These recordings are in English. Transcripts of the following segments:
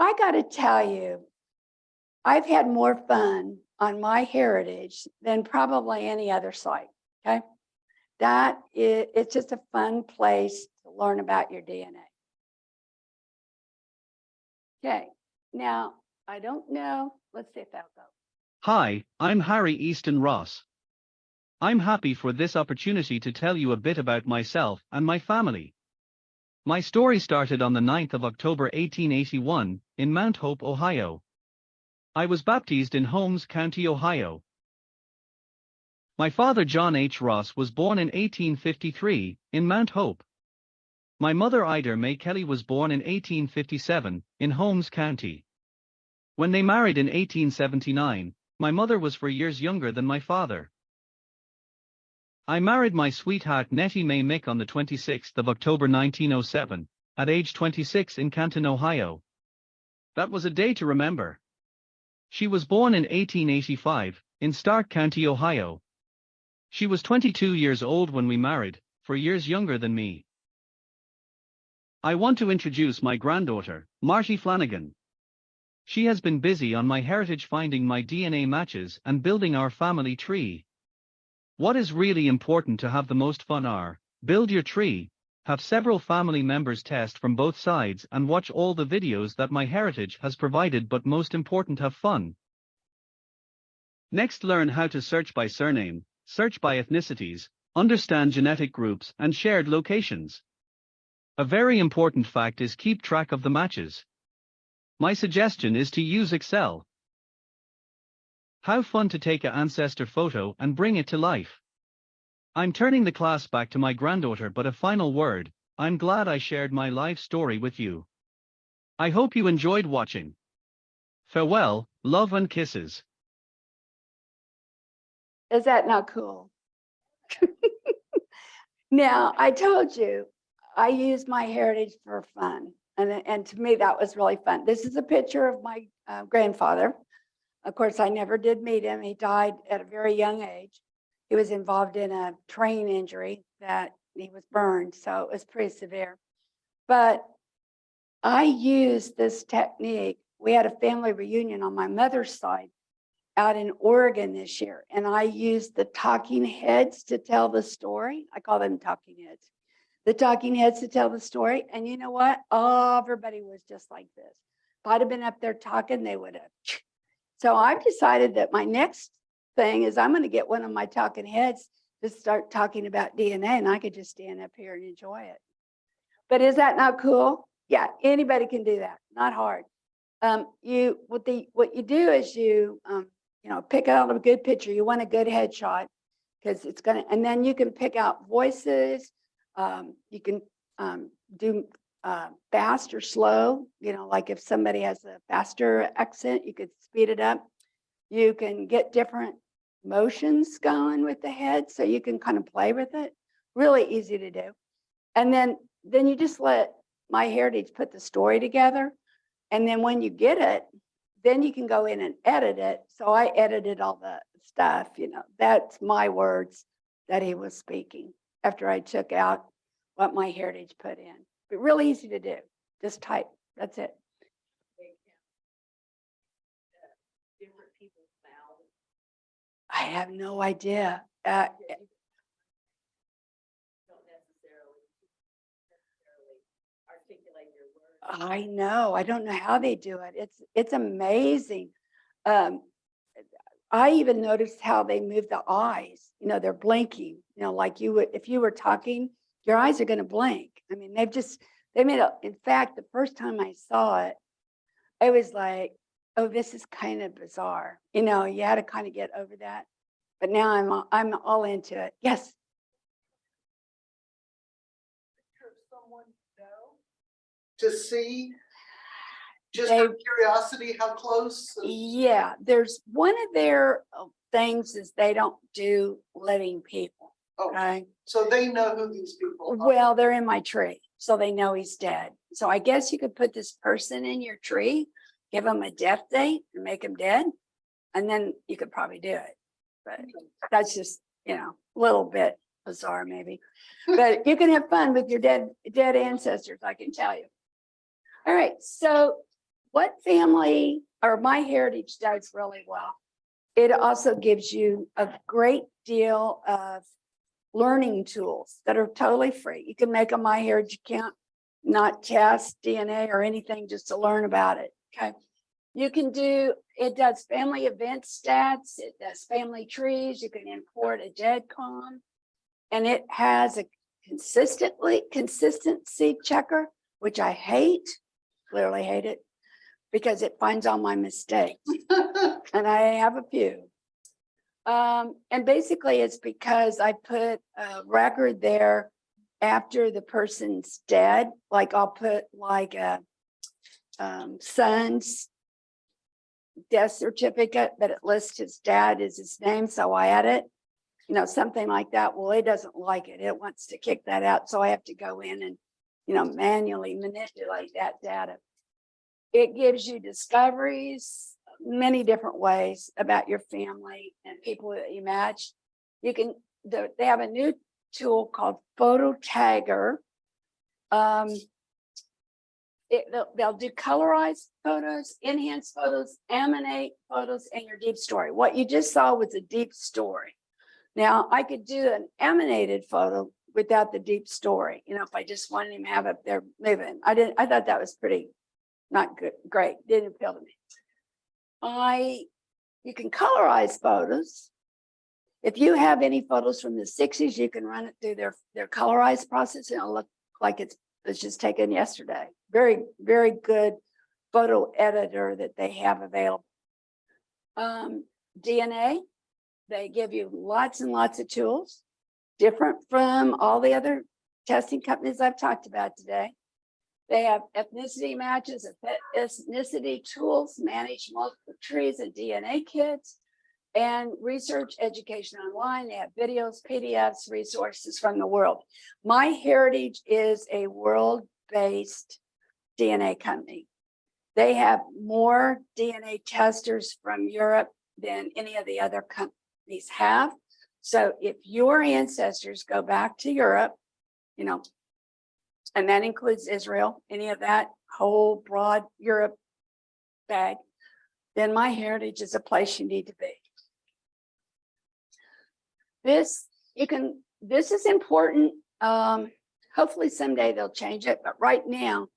I gotta tell you, I've had more fun on my heritage than probably any other site, okay? That is, it's just a fun place to learn about your DNA. Okay, now, I don't know, let's see if that'll go. Hi, I'm Harry Easton Ross. I'm happy for this opportunity to tell you a bit about myself and my family. My story started on the 9th of October 1881 in Mount Hope, Ohio. I was baptized in Holmes County, Ohio. My father John H. Ross was born in 1853 in Mount Hope. My mother Ida May Kelly was born in 1857 in Holmes County. When they married in 1879, my mother was four years younger than my father. I married my sweetheart Nettie Mae Mick on the 26th of October 1907, at age 26 in Canton, Ohio. That was a day to remember. She was born in 1885, in Stark County, Ohio. She was 22 years old when we married, four years younger than me. I want to introduce my granddaughter, Marty Flanagan. She has been busy on my heritage finding my DNA matches and building our family tree. What is really important to have the most fun are, build your tree, have several family members test from both sides and watch all the videos that my heritage has provided but most important have fun. Next learn how to search by surname, search by ethnicities, understand genetic groups and shared locations. A very important fact is keep track of the matches. My suggestion is to use Excel. How fun to take an ancestor photo and bring it to life. I'm turning the class back to my granddaughter but a final word, I'm glad I shared my life story with you. I hope you enjoyed watching. Farewell, love and kisses. Is that not cool? Now, I told you, I use my heritage for fun. And, and to me, that was really fun. This is a picture of my uh, grandfather. Of course, I never did meet him. He died at a very young age. He was involved in a train injury that he was burned, so it was pretty severe. But I used this technique. We had a family reunion on my mother's side out in Oregon this year, and I used the talking heads to tell the story. I call them talking heads. The talking heads to tell the story. And you know what? Oh, everybody was just like this. If I'd have been up there talking, they would have. So I've decided that my next thing is I'm going to get one of my talking heads to start talking about DNA and I could just stand up here and enjoy it. But is that not cool? Yeah, anybody can do that. Not hard. Um, you what the what you do is you um, you know pick out a good picture. You want a good headshot because it's gonna and then you can pick out voices. Um, you can um, do uh, fast or slow, you know, like if somebody has a faster accent, you could speed it up. You can get different motions going with the head, so you can kind of play with it. Really easy to do. And then, then you just let My Heritage put the story together. And then when you get it, then you can go in and edit it. So I edited all the stuff, you know, that's my words that he was speaking after I took out what My Heritage put in but really easy to do. Just type, that's it. different people's mouths. I have no idea. Uh, Don't necessarily, necessarily articulate your words. I know, I don't know how they do it. It's, it's amazing. Um, I even noticed how they move the eyes, you know, they're blinking, you know, like you would, if you were talking, your eyes are gonna blink. I mean, they've just, they made a, in fact, the first time I saw it, I was like, oh, this is kind of bizarre. You know, you had to kind of get over that. But now I'm, all- I'm all into it. Yes, picture of someone know? To see? Just They- curiosity, how close? yeah, there's one of their uh, things is they don't do living people, Oh, okay? so they know who these people are. Well, they're in my tree, so they know he's dead. So I guess you could put this person in your tree, give them a death date and make him dead. And then you could probably do it. But that's just, you know, a little bit bizarre maybe. But you can have fun with your dead, dead ancestors, I can tell you. All right, so what family or My Heritage does really well. It also gives you a great deal of learning tools that are totally free. You can make a My Heritage account, not test DNA or anything, just to learn about it. Okay. You can do, it does family event stats, it does family trees, you can import a GEDCOM. And it has a consistently, consistency checker, which I hate, clearly hate it, because it finds all my mistakes. And I have a few. Um, and basically it's because I put a record there after the person's dead, like I'll put like a um, son's death certificate, but it lists his dad as his name, so I add it. You know, something like that. Well, it doesn't like it. It wants to kick that out, so I have to go in and, you know, manually manipulate that data. It gives you discoveries, many different ways about your family and people that you match. You can, they have a new tool called Photo Tagger. Um, it, they'll, they'll do colorized photos, enhanced photos, animate photos, and your deep story. What you just saw was a deep story. Now, I could do an animated photo without the deep story, you know, if I just wanted him to have up there moving. I didn't, I thought that was pretty, not good, great, didn't appeal to me. I, you can colorize photos. If you have any photos from the sixties, you can run it through their, their colorized process and it'll look like it's, it's just taken yesterday. Very, very good photo editor that they have available. Um, DNA, they give you lots and lots of tools, different from all the other testing companies I've talked about today. They have ethnicity matches, ethnicity tools, manage multiple trees and DNA kits, and research education online. They have videos, PDFs, resources from the world. My Heritage is a world-based DNA company. They have more DNA testers from Europe than any of the other companies have. So if your ancestors go back to Europe, you know, and that includes Israel, any of that whole broad Europe bag, then my heritage is a place you need to be. This, you can, this is important. Um, hopefully someday they'll change it, but right now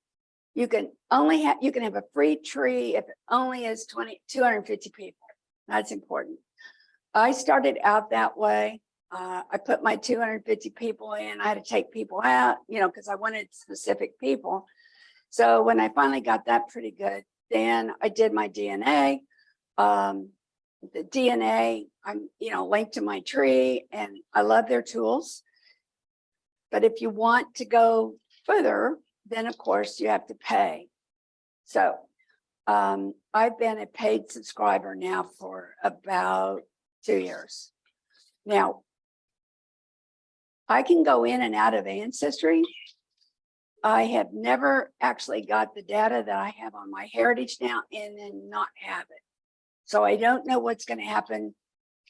you can only have, you can have a free tree if it only is 20, 250 people. That's important. I started out that way. Uh, I put my 250 people in, I had to take people out, you know, because I wanted specific people. So when I finally got that pretty good, then I did my DNA. Um, the DNA, I'm, you know, linked to my tree and I love their tools. But if you want to go further, then of course you have to pay. So um, I've been a paid subscriber now for about two years. Now, I can go in and out of Ancestry. I have never actually got the data that I have on my heritage now and then not have it. So I don't know what's going to happen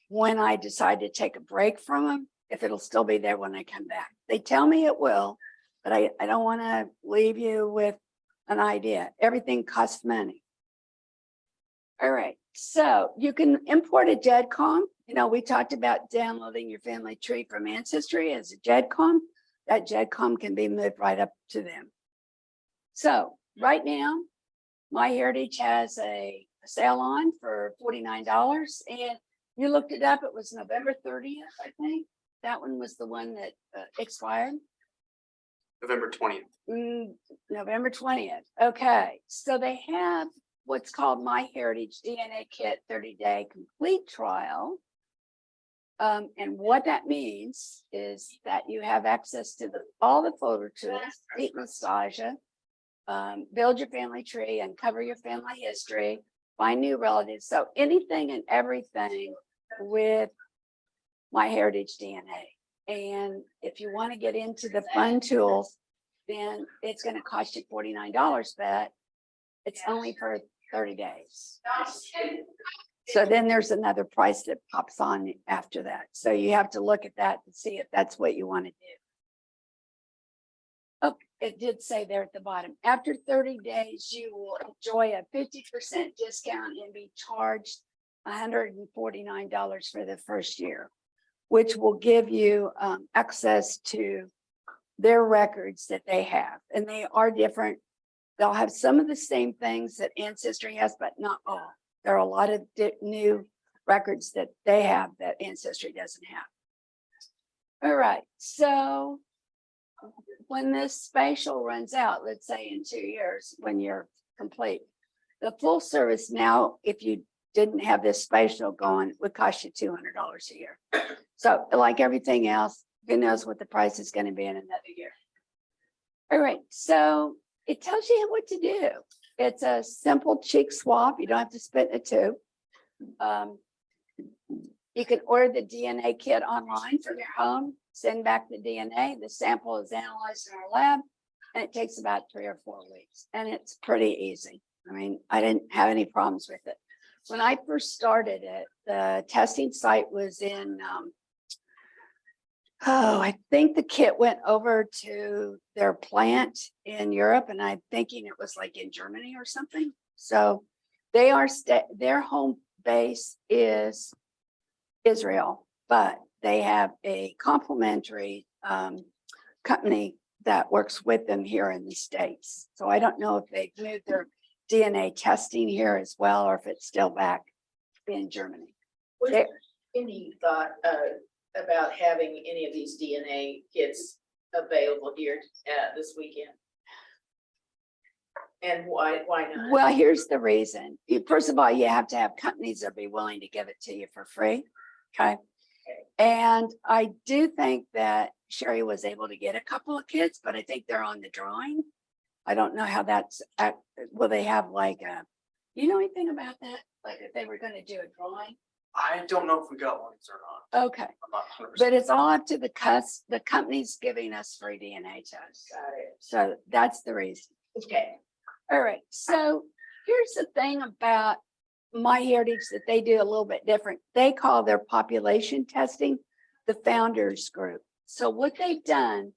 when I decide to take a break from them, if it'll still be there when I come back. They tell me it will, but I, I don't want to leave you with an idea. Everything costs money. All right, so you can import a GEDCOM. You know, we talked about downloading your family tree from Ancestry as a GEDCOM. That GEDCOM can be moved right up to them. So right now, My Heritage has a sale on for forty-nine dollars and you looked it up. It was November thirtieth, I think. That one was the one that uh, expired. November twentieth. Mm, November twentieth. Okay, so they have what's called My Heritage DNA Kit thirty day complete trial. Um, and what that means is that you have access to the, all the photo tools, deep nostalgia. Um, build your family tree, uncover your family history, find new relatives. So anything and everything with My Heritage DNA. And if you want to get into the fun tools, then it's going to cost you forty-nine dollars, but it's only for thirty days. So then there's another price that pops on after that. So you have to look at that to see if that's what you want to do. it did say there at the bottom, after thirty days, you will enjoy a fifty percent discount and be charged hundred and forty-nine dollars for the first year, which will give you um, access to their records that they have, and they are different. They'll have some of the same things that Ancestry has, but not all. There are a lot of new records that they have that Ancestry doesn't have. All right, so when this spatial runs out, let's say in two years, when you're complete, the full service now, if you didn't have this spatial going, would cost you two hundred dollars a year. So like everything else, who knows what the price is gonna be in another year. All right, so it tells you what to do. It's a simple cheek swab. You don't have to spit in a tube. Um, You can order the DNA kit online from your home, send back the DNA, the sample is analyzed in our lab. And it takes about three or four weeks and it's pretty easy. I mean, I didn't have any problems with it. When I first started it, the testing site was in, um, oh, I think the kit went over to their plant in Europe and I'm thinking it was like in Germany or something. So they are, their home base is Israel, but they have a complementary um, company that works with them here in the States. So I don't know if they've moved their DNA testing here as well, or if it's still back in Germany. Was There- any thought, uh, about having any of these DNA kits available here, uh, this weekend? And why, why not? Well, here's the reason. First of all, you have to have companies that be willing to give it to you for free. Okay. And I do think that Sherry was able to get a couple of kids, but I think they're on the drawing. I don't know how that's, act- will they have like a, you know anything about that? Like if they were gonna do a drawing? I don't know if we got ones or not. Okay, I'm not 100%. but it's all up to the cus, the company's giving us free DNA tests. Got it. So that's the reason. Okay. All right, so here's the thing about My Heritage that they do a little bit different. They call their population testing the founders group. So what they've done,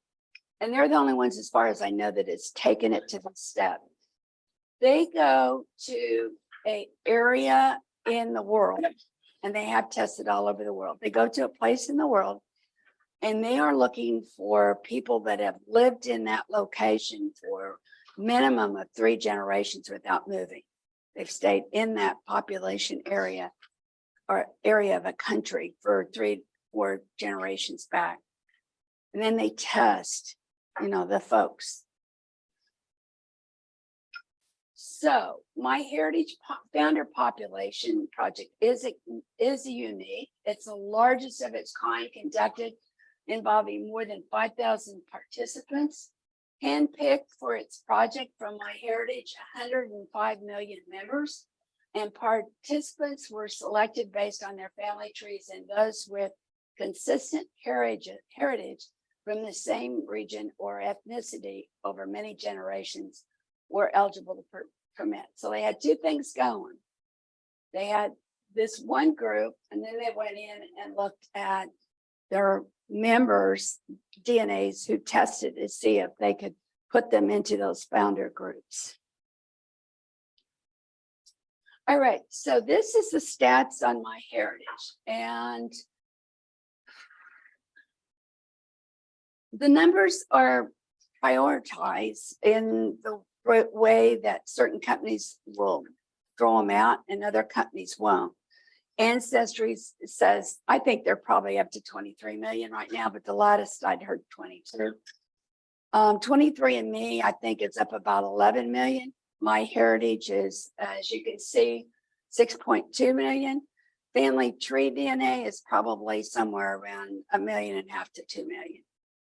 and they're the only ones as far as I know that it's taken it to the step. They go to a area in the world and they have tested all over the world. They go to a place in the world and they are looking for people that have lived in that location for minimum of three generations without moving. They've stayed in that population area or area of a country for three, four generations back. And then they test, you know, the folks. So my Heritage Po- Founder Population Project is, a- is unique. It's the largest of its kind conducted involving more than five thousand participants handpicked for its project from My Heritage, hundred and five million members. And participants were selected based on their family trees and those with consistent heritage, heritage from the same region or ethnicity over many generations were eligible to permit. So they had two things going. They had this one group and then they went in and looked at their members' DNAs who tested to see if they could put them into those founder groups. All right, so this is the stats on my heritage and the numbers are prioritized in the way that certain companies will throw them out and other companies won't. Ancestry says, I think they're probably up to twenty-three million right now, but the latest I'd heard twenty-two. Um, twenty-three and me, I think it's up about eleven million. My heritage is, as you can see, six point two million. Family tree DNA is probably somewhere around a million and a half to two million.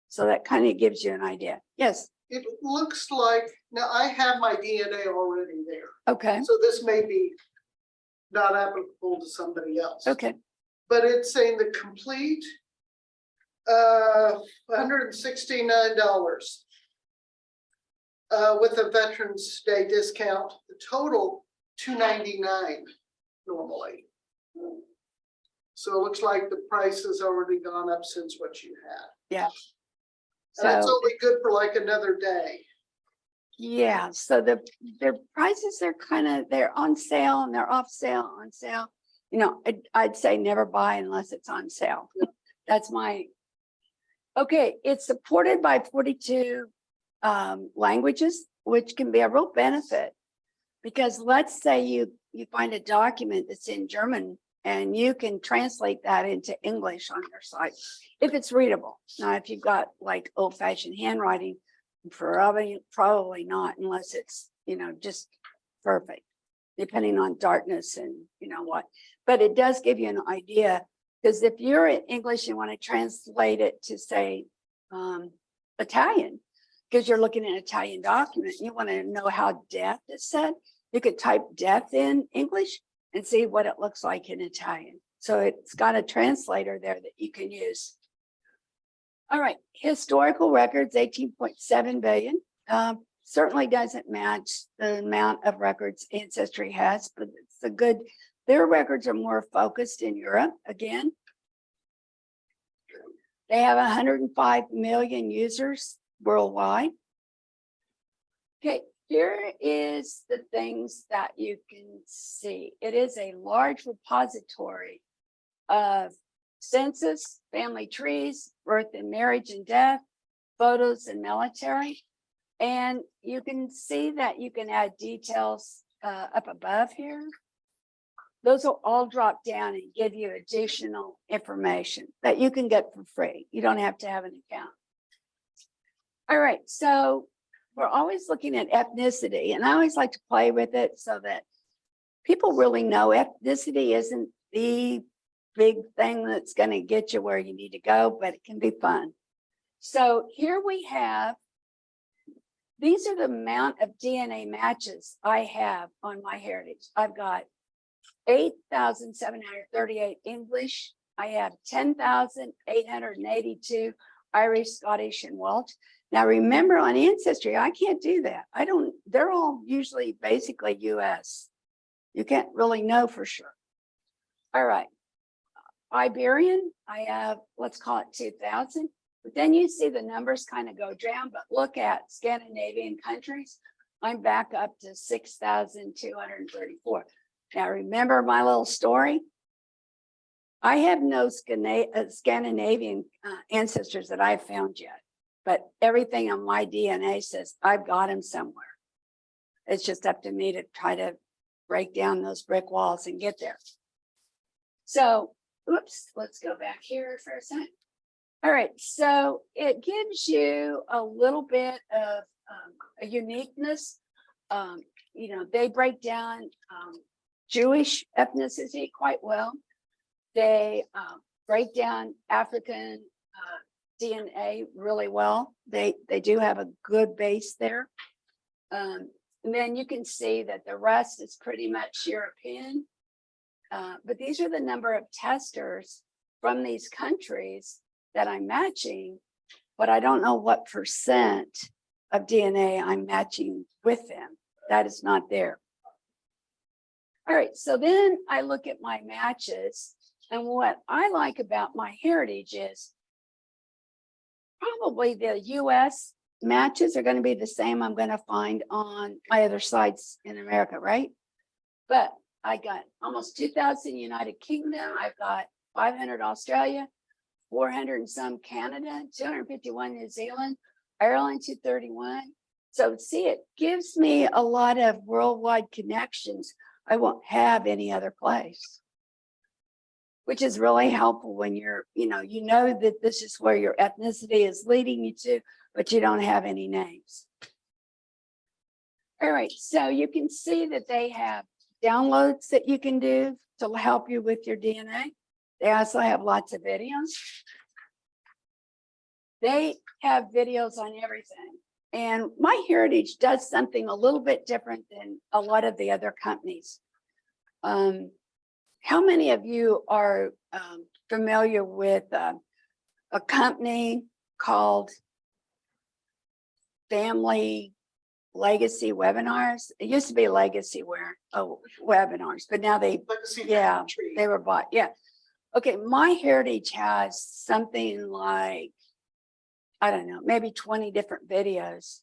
So that kind of gives you an idea. Yes, It looks like, now I have my DNA already there, okay, so this may be not applicable to somebody else. okay, But it's saying the complete uh, hundred and sixty-nine dollars. Uh, with a Veterans Day discount, the total two ninety-nine normally. So it looks like the price has already gone up since what you had. yeah. And that's So, only good for like another day. yeah, so the, their prices are kind of, they're on sale and they're off sale, on sale. You know, I'd, I'd say never buy unless it's on sale. That's my. Okay, it's supported by forty-two um, languages, which can be a real benefit. Because let's say you, you find a document that's in German and you can translate that into English on your site, if it's readable. Now, if you've got like old fashioned handwriting, probably, probably not unless it's, you know, just perfect. Depending on darkness and you know what, but it does give you an idea. Because if you're in English, you want to translate it to say um, Italian, because you're looking at an Italian document, you want to know how death is said. You could type death in English and see what it looks like in Italian. So it's got a translator there that you can use. All right, historical records, eighteen point seven billion. Um, certainly doesn't match the amount of records Ancestry has, but it's a good, their records are more focused in Europe again. They have hundred and five million users worldwide. Okay, here is the things that you can see. It is a large repository of census, family trees, birth and marriage and death, photos and military. And you can see that you can add details uh, up above here. Those will all drop down and give you additional information that you can get for free. You don't have to have an account. All right, so we're always looking at ethnicity and I always like to play with it so that people really know ethnicity isn't the big thing that's going to get you where you need to go, but it can be fun. So here we have, these are the amount of DNA matches I have on my heritage. I've got 8,738 English. I have 10,882 Irish, Scottish, and Welsh. Now remember on Ancestry, I can't do that. I don't, they're all usually basically US. You can't really know for sure. All right. Iberian, I have, let's call it 2000. But then you see the numbers kind of go down, but look at Scandinavian countries. I'm back up to 6,234. Now, remember my little story? I have no uh, Scandinavian uh, ancestors that I've found yet, but everything on my DNA says I've got him somewhere. It's just up to me to try to break down those brick walls and get there. So, oops, let's go back here for a second. All right, so it gives you a little bit of um, a uniqueness. Um, you know, they break down um, Jewish ethnicity quite well. They um, break down African uh, DNA really well. They they do have a good base there. Um, and then you can see that the rest is pretty much European. Uh, but these are the number of testers from these countries that I'm matching, but I don't know what percent of DNA I'm matching with them. That is not there. All right, so then I look at my matches and what I like about my heritage is probably the US matches are going to be the same I'm going to find on my other sites in America, right? But I got almost 2000 United Kingdom. I've got 500 Australia, 400 and some Canada, 251 New Zealand, Ireland 231. So see, it gives me a lot of worldwide connections I won't have any other place. Which is really helpful when you're, you know, you know that this is where your ethnicity is leading you to, but you don't have any names. All right, so you can see that they have downloads that you can do to help you with your DNA. They also have lots of videos. They have videos on everything. And My Heritage does something a little bit different than a lot of the other companies. Um, how many of you are um, familiar with uh, a company called Family Legacy Webinars? It used to be Legacy Where, oh, Webinars, but now they Legacy Yeah, they were bought, yeah. Okay, My Heritage has something like I don't know, maybe twenty different videos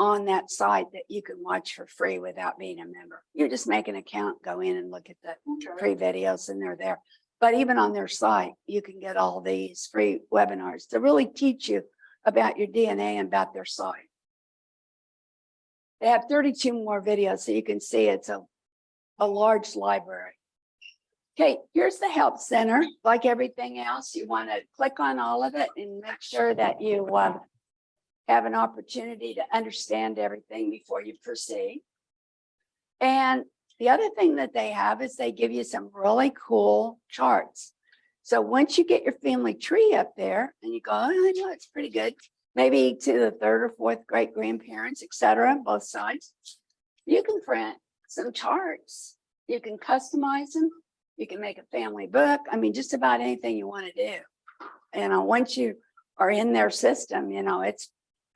on that site that you can watch for free without being a member. You just make an account, go in and look at the free videos and they're there. But even on their site, you can get all these free webinars to really teach you about your DNA and about their site. They have thirty-two more videos, so you can see it's a, a large library. Okay, here's the help center. Like everything else, you want to click on all of it and make sure that you uh, have an opportunity to understand everything before you proceed. And the other thing that they have is they give you some really cool charts. So once you get your family tree up there and you go, oh, I know it's pretty good, maybe to the third or fourth great grandparents, et cetera, both sides. You can print some charts. You can customize them. You can make a family book. I mean, just about anything you want to do. And uh, once you are in their system, you know, it's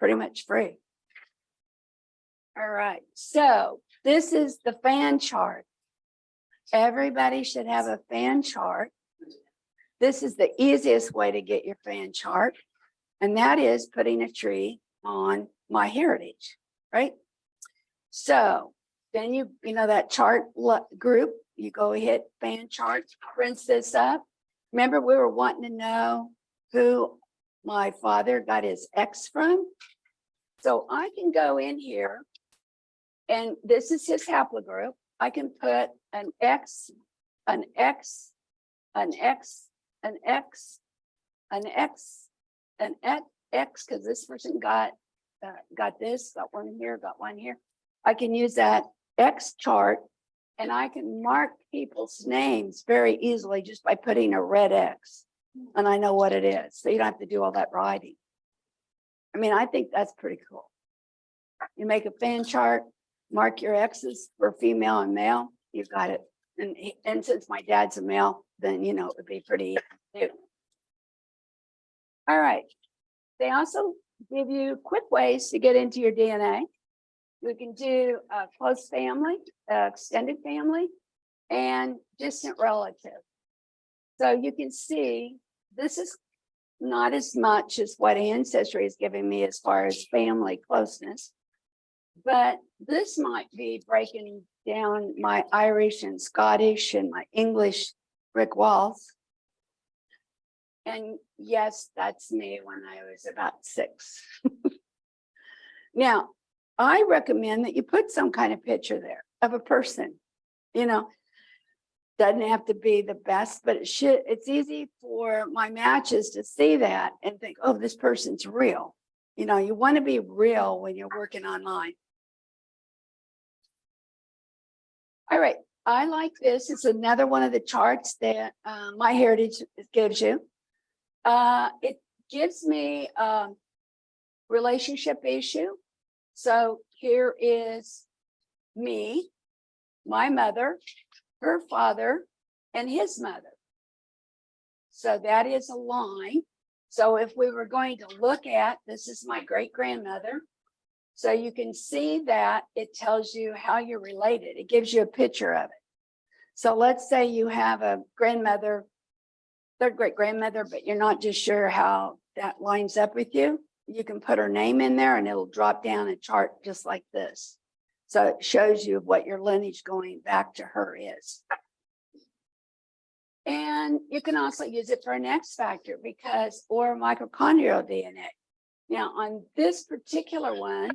pretty much free. All right, so this is the fan chart. Everybody should have a fan chart. This is the easiest way to get your fan chart. And that is putting a tree on my heritage, right? So then you, you know, that chart group, you go hit fan charts, prints this up. Remember, we were wanting to know who my father got his X from? So I can go in here and this is his haplogroup. I can put an X, an X, an X, an X, an X, an X, X, because this person got, uh, got this, got one here, got one here. I can use that X chart and I can mark people's names very easily just by putting a red X. And I know what it is, so you don't have to do all that writing. I mean, I think that's pretty cool. You make a fan chart, mark your X's for female and male, you've got it. And, and since my dad's a male, then, you know, it would be pretty. All right. They also give you quick ways to get into your DNA. We can do a close family, extended family, and distant relative. So you can see, this is not as much as what Ancestry is giving me as far as family closeness. But this might be breaking down my Irish and Scottish and my English brick walls. And yes, that's me when I was about six. Now, I recommend that you put some kind of picture there of a person, you know. Doesn't have to be the best, but it should, it's easy for my matches to see that and think, oh, this person's real. You know, you want to be real when you're working online. All right, I like this. It's another one of the charts that uh, My Heritage gives you. Uh, it gives me um relationship issue. So here is me, my mother, her father, and his mother. So that is a line. So if we were going to look at, this is my great grandmother. So you can see that it tells you how you're related. It gives you a picture of it. So let's say you have a grandmother, third great grandmother, but you're not just sure how that lines up with you. You can put her name in there and it'll drop down a chart just like this. So it shows you what your lineage going back to her is. And you can also use it for an X factor because, or mitochondrial DNA. Now, on this particular one,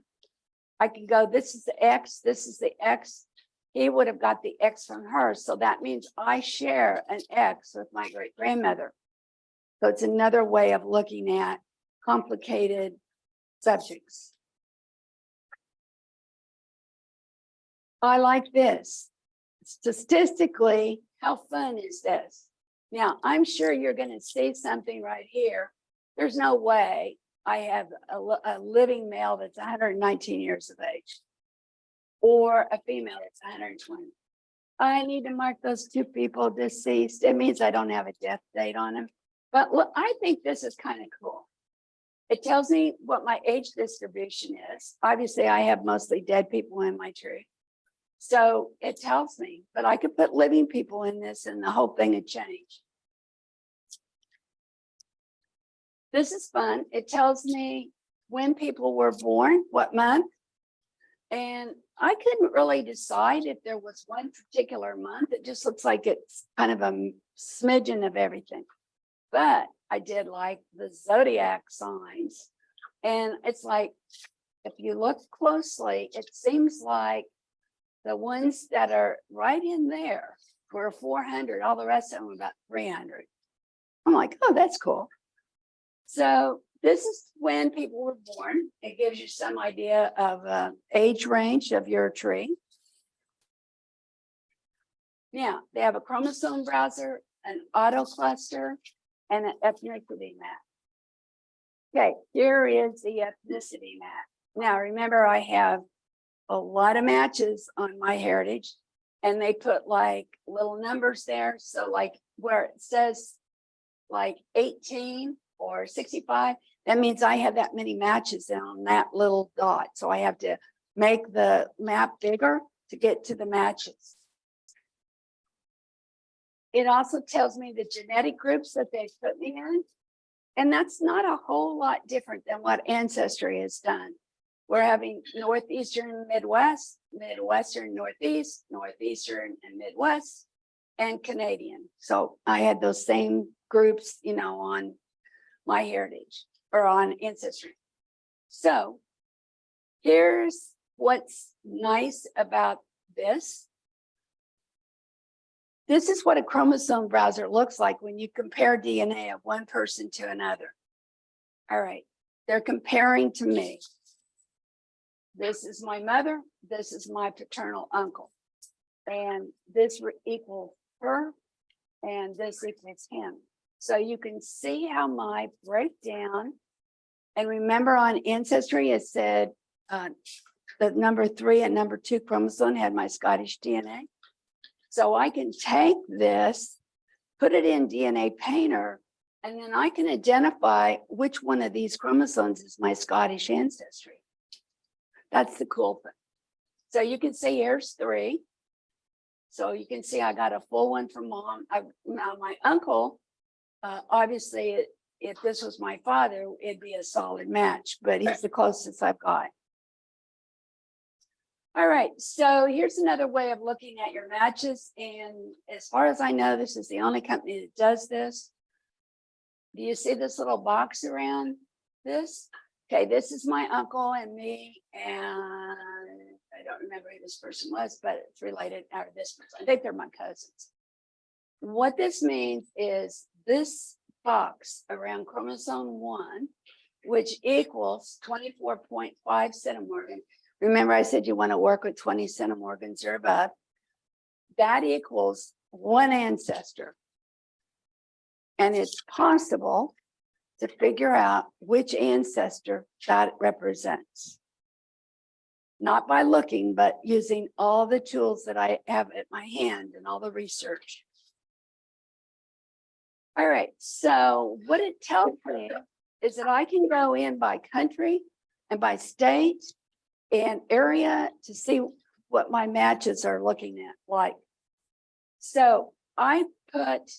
I can go, this is the X, this is the X. He would have got the X from her. So that means I share an X with my great grandmother. So it's another way of looking at complicated subjects. I like this. Statistically, how fun is this? Now, I'm sure you're going to see something right here. There's no way I have a, a living male that's 119 years of age or a female that's 120. I need to mark those two people deceased. It means I don't have a death date on them. But look, I think this is kind of cool. It tells me what my age distribution is. Obviously, I have mostly dead people in my tree. So it tells me, but I could put living people in this and the whole thing would change. This is fun. It tells me when people were born, what month. And I couldn't really decide if there was one particular month. It just looks like it's kind of a smidgen of everything. But I did like the zodiac signs. And it's like, if you look closely, it seems like the ones that are right in there were four hundred, all the rest of them about three hundred. I'm like, oh, that's cool. So this is when people were born. It gives you some idea of uh, age range of your tree. Now, they have a chromosome browser, an auto cluster, and an ethnicity map. Okay, here is the ethnicity map. Now, remember, I have a lot of matches on my heritage. And they put like little numbers there. So like where it says like eighteen or sixty-five, that means I have that many matches on that little dot. So I have to make the map bigger to get to the matches. It also tells me the genetic groups that they put me in. And that's not a whole lot different than what Ancestry has done. We're having Northeastern Midwest, Midwestern Northeast, Northeastern and Midwest, and Canadian. So I had those same groups, you know, on my heritage or on Ancestry. So here's what's nice about this. This is what a chromosome browser looks like when you compare DNA of one person to another. All right, they're comparing to me. This is my mother, this is my paternal uncle. And this equals her, and this equals him. So you can see how my breakdown. And remember on ancestry, it said, uh, the number three and number two chromosome had my Scottish DNA. So I can take this, put it in DNA Painter, and then I can identify which one of these chromosomes is my Scottish ancestry. That's the cool thing. So you can see here's three. So you can see I got a full one from mom. I, now my uncle, uh, obviously, it- if this was my father, it'd be a solid match, but he's the closest I've got. All right, so here's another way of looking at your matches. And as far as I know, this is the only company that does this. Do you see this little box around this? Okay, this is my uncle and me, and I don't remember who this person was, but it's related, or this person, I think they're my cousins. What this means is this box around chromosome one, which equals twenty-four point five centimorgan. Remember, I said you want to work with twenty centimorgans or above. That equals one ancestor. And it's possible to figure out which ancestor that represents. Not by looking, but using all the tools that I have at my hand and all the research. All right, so what it tells me is that I can go in by country and by state and area to see what my matches are looking at like. So I put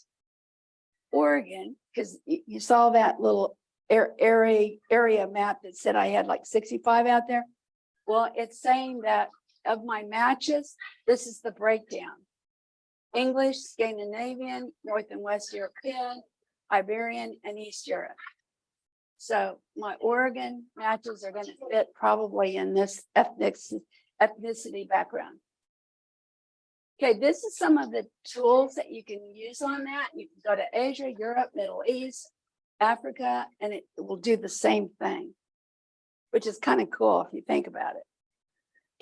Oregon, because you saw that little area, area map that said I had like sixty-five out there. Well, it's saying that of my matches, this is the breakdown. English, Scandinavian, North and West European, Iberian, and East Europe. So my Oregon matches are gonna fit probably in this ethnic, ethnicity background. Okay, this is some of the tools that you can use on that. You can go to Asia, Europe, Middle East, Africa, and it will do the same thing. Which is kind of cool if you think about it.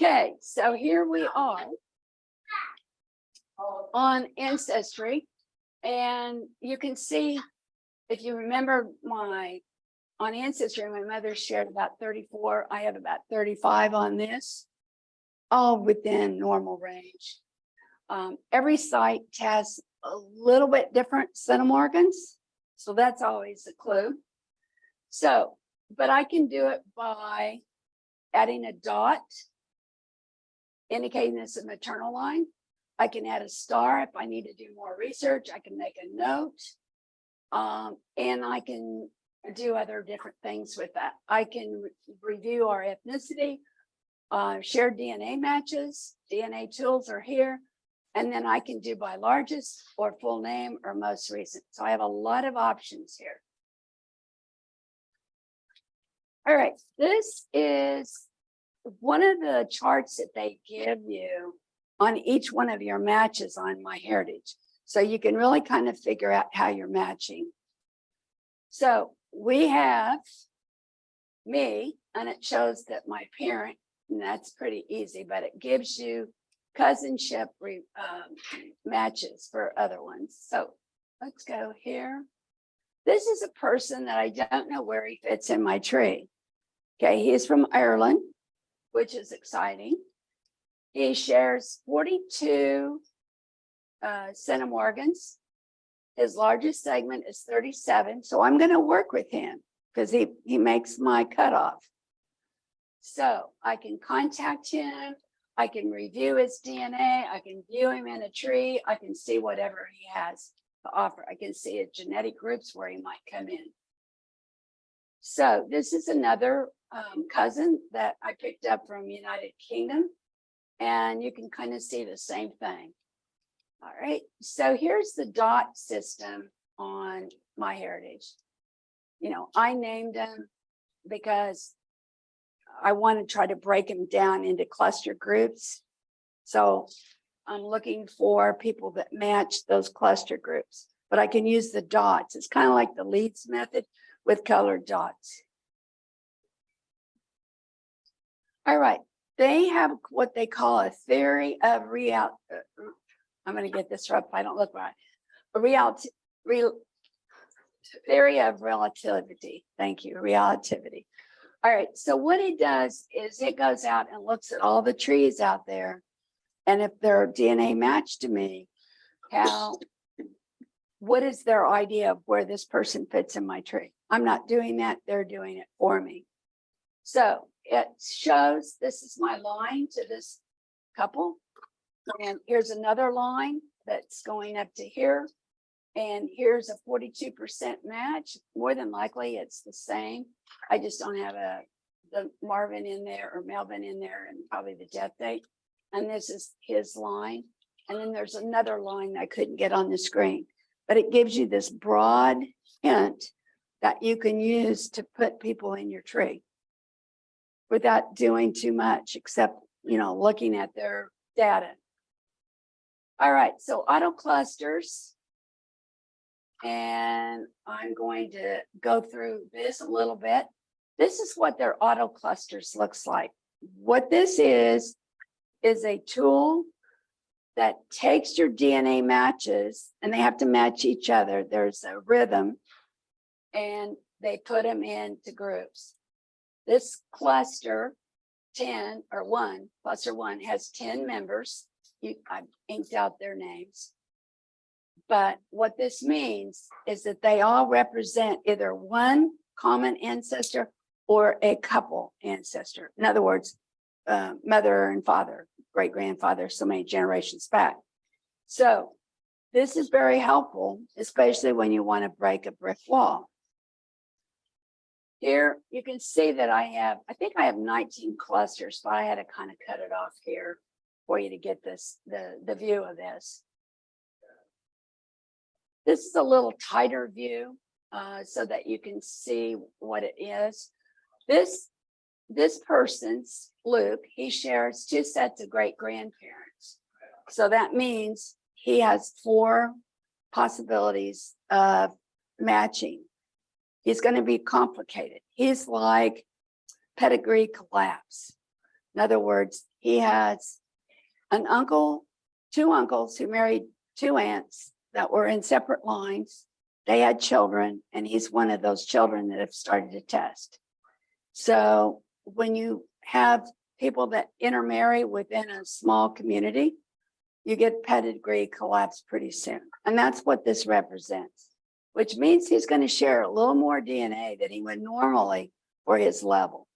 Okay, so here we are. On Ancestry, and you can see, if you remember my, on Ancestry, my mother shared about thirty-four, I have about thirty-five on this. All within normal range. Um, every site has a little bit different centimorgans, so that's always a clue. So, but I can do it by adding a dot, indicating this a maternal line. I can add a star if I need to do more research. I can make a note. Um, and I can do other different things with that. I can re- review our ethnicity, uh, share DNA matches, DNA tools are here. And then I can do by largest or full name or most recent. So I have a lot of options here. All right, this is one of the charts that they give you on each one of your matches on My Heritage. So you can really kind of figure out how you're matching. So we have me, and it shows that my parent, and that's pretty easy, but it gives you cousinship re- um, matches for other ones. So let's go here. This is a person that I don't know where he fits in my tree. Okay, he is from Ireland, which is exciting. He shares forty-two uh, centimorgans. His largest segment is thirty-seven, so I'm gonna work with him because he, he makes my cutoff. So I can contact him, I can review his DNA, I can view him in a tree, I can see whatever he has to offer. I can see his genetic groups where he might come in. So this is another um, cousin that I picked up from United Kingdom. And you can kind of see the same thing. All right, so here's the dot system on my heritage. You know, I named them because I want to try to break them down into cluster groups. So I'm looking for people that match those cluster groups, but I can use the dots. It's kind of like the Leeds method with colored dots. All right, they have what they call a theory of real. uh, I'm gonna get this if I don't look right. A reality, real. Theory of relativity. Thank you, relativity. All right, so what it does is it goes out and looks at all the trees out there. And if their DNA match to me, how, what is their idea of where this person fits in my tree? I'm not doing that, they're doing it for me. So it shows, this is my line to this couple. And here's another line that's going up to here. And here's a forty-two percent match. More than likely, it's the same. I just don't have a, the Marvin in there or Melvin in there and probably the death date. And this is his line. And then there's another line I couldn't get on the screen. But it gives you this broad hint that you can use to put people in your tree without doing too much, except, you know, looking at their data. All right, so auto clusters. And I'm going to go through this a little bit. This is what their auto clusters looks like. What this is, is a tool that takes your DNA matches and they have to match each other. There's a rhythm and they put them into groups. This cluster, ten or one, cluster one has ten members. You, I inked out their names. But what this means is that they all represent either one common ancestor or a couple ancestor. In other words, uh, mother and father, great grandfather, so many generations back. So this is very helpful, especially when you want to break a brick wall. Here, you can see that I have, I think I have nineteen clusters, but I had to kind of cut it off here for you to get this, the, the view of this. This is a little tighter view, uh, so that you can see what it is. This, this person's Luke, he shares two sets of great grandparents. So that means he has four possibilities of matching he's going to be complicated. He's like pedigree collapse. In other words, he has an uncle, two uncles who married two aunts that were in separate lines. They had children, and he's one of those children that have started to test. So when you have people that intermarry within a small community, you get pedigree collapse pretty soon. And that's what this represents which means he's going to share a little more DNA than he would normally for his level.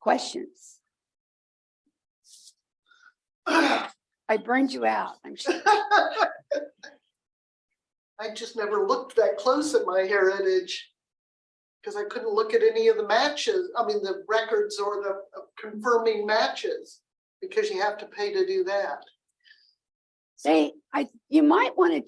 Questions? I burned you out, I'm sure. I just never looked that close at my heritage. Cause I couldn't look at any of the matches, I mean, the records or the uh, confirming matches, because you have to pay to do that. See, I, you might want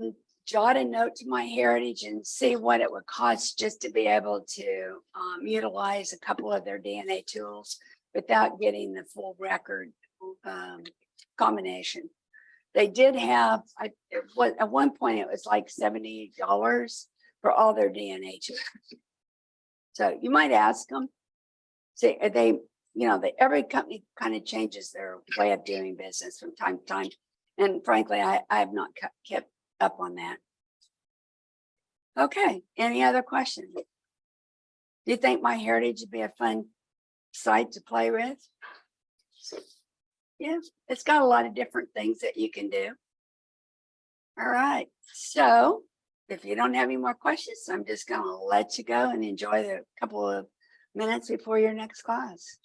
to jot a note to my heritage and see what it would cost just to be able to um, utilize a couple of their DNA tools without getting the full record um, combination. They did have, I, was, at one point, it was like seventy dollars for all their DNA tools. So you might ask them. See, are they, you know, they, every company kind of changes their way of doing business from time to time. And frankly, I, I have not kept up on that. Okay, any other questions? Do you think my heritage would be a fun site to play with? Yeah, it's got a lot of different things that you can do. All right, so if you don't have any more questions, I'm just gonna let you go and enjoy the couple of minutes before your next class.